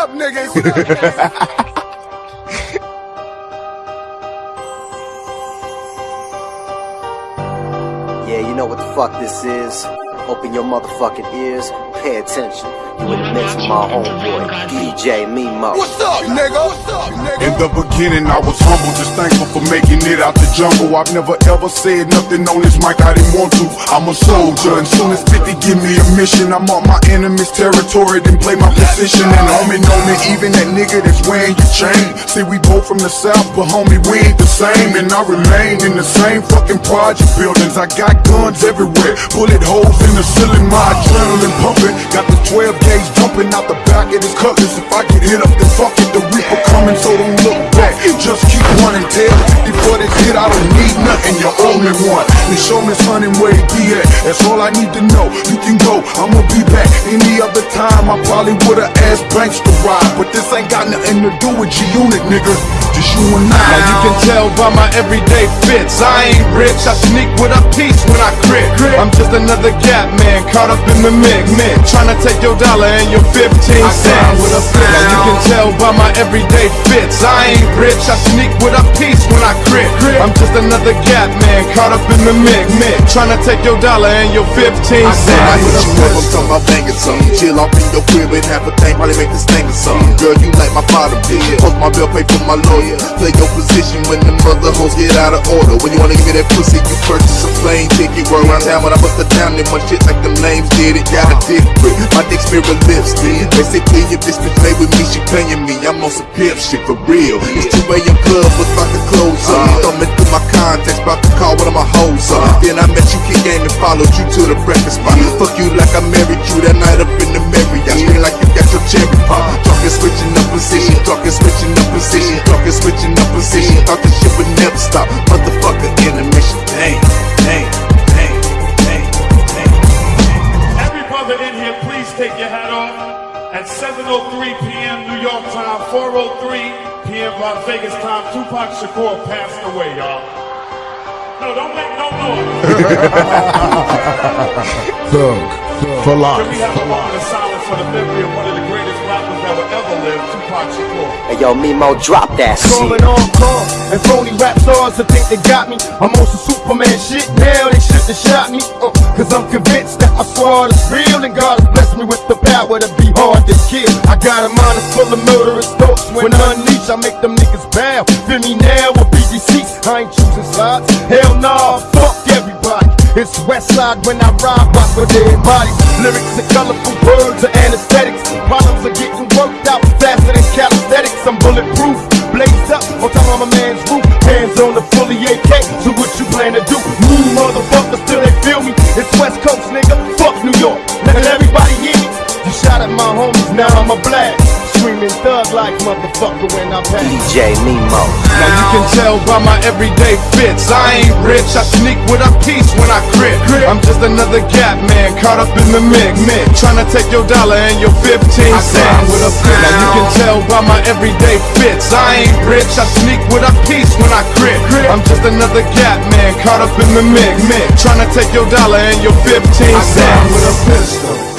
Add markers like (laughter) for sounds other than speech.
up, niggas? (laughs) Yeah, you know what the fuck this is. Open your motherfucking ears, pay attention. You in the mix with my homeboy, DJ Mimo. What's up, nigga? What's up, nigga? The beginning, I was humble, just thankful for making it out the jungle. I've never ever said nothing on this mic I didn't want to. I'm a soldier, and soon as 50 give me a mission, I'm on my enemy's territory, then play my position. And homie know me, even that nigga that's wearing your chain. See, we both from the south, but homie, we ain't the same. And I remain in the same fucking project buildings. I got guns everywhere, bullet holes in the ceiling, my adrenaline pumping. Got the 12 gauge jumping out the back of this cutlass. If I get hit up, then fuck it, only one. And show me sonning where he be at. That's all I need to know. You can go, I'ma be back. Any other time, I probably would've asked Banks to ride. But this ain't got nothing to do with G-Unit, nigga. Just you and I. Now you can tell by my everyday fits. I ain't rich, I sneak with a piece when I crit. I'm just another gap man caught up in the mix. Trying to take your dollar and your 15 cents. with a flip. Now you can tell by my everyday fits. I ain't rich, I sneak with a piece when I crit. I'm just another gap man caught up in the mix. Trying to take your dollar and your 15 cents. I hit you up, I'm talking about banging something. Chill off in your crib and have a thing, probably make this thing or something. Girl, you like my father did. Post my bill, pay for my lawyer. Play your position when the mother hoes get out of order. When you wanna give me that pussy, you purchase a plane ticket. Roll around town when I bust it town, then my shit like them names did it. Got a dick grip, my dick mirror lipstick. Basically, if this bitch play with me, she paying me. I'm on some pimp shit for real. It's 2 a.m. club, but about to close up. Thumbing through my contacts, about to call one of my hoes up. Then I met you, kick game, and followed you to the breakfast spot. Fuck you like I married you that night up in the Marriott. Scream like you got your cherry pop. Talking switching up position, talking switching up position, talking switching up position. Thought this shit would never stop. Motherfucker intermission. Damn, damn, damn, damn, damn. Every brother in here, please take your hat off. At 7.03 p.m. New York time, 4.03 p.m. Las Vegas time, Tupac Shakur passed away, y'all. No, don't make no noise. (laughs) Thug, for Can life. we have a moment of silence for the memory of one of the greatest rappers that will ever live, Tupac Shakur? Hey yo, Mimo, drop that shit. Calling on call and phony rap stars to think they got me. I'm on some Superman shit now, they shouldn't have shot me. Uh, Cause I'm convinced that my squad is real and God has blessed me with the power to be hard to kill. I got a mind that's full of murderous thoughts. When unleashed, I make them niggas bow. Feel me now with BGC. I ain't choosing sides. Hell nah, fuck everybody. It's Westside when I ride, rock with dead bodies. Lyrics and colorful words are anesthetics. Problems are getting worked out faster motherfucker when I pass. DJ Mimo. Now you can tell by my everyday fits. I ain't rich, I sneak with a piece when I crit. I'm just another gap man caught up in the mix. Trying to take your dollar and your 15 cents. with a flip. Now you can tell by my everyday fits. I ain't rich, I sneak with a piece when I crit. I'm just another gap man caught up in the mix. Trying to take your dollar and your 15 with a pistol.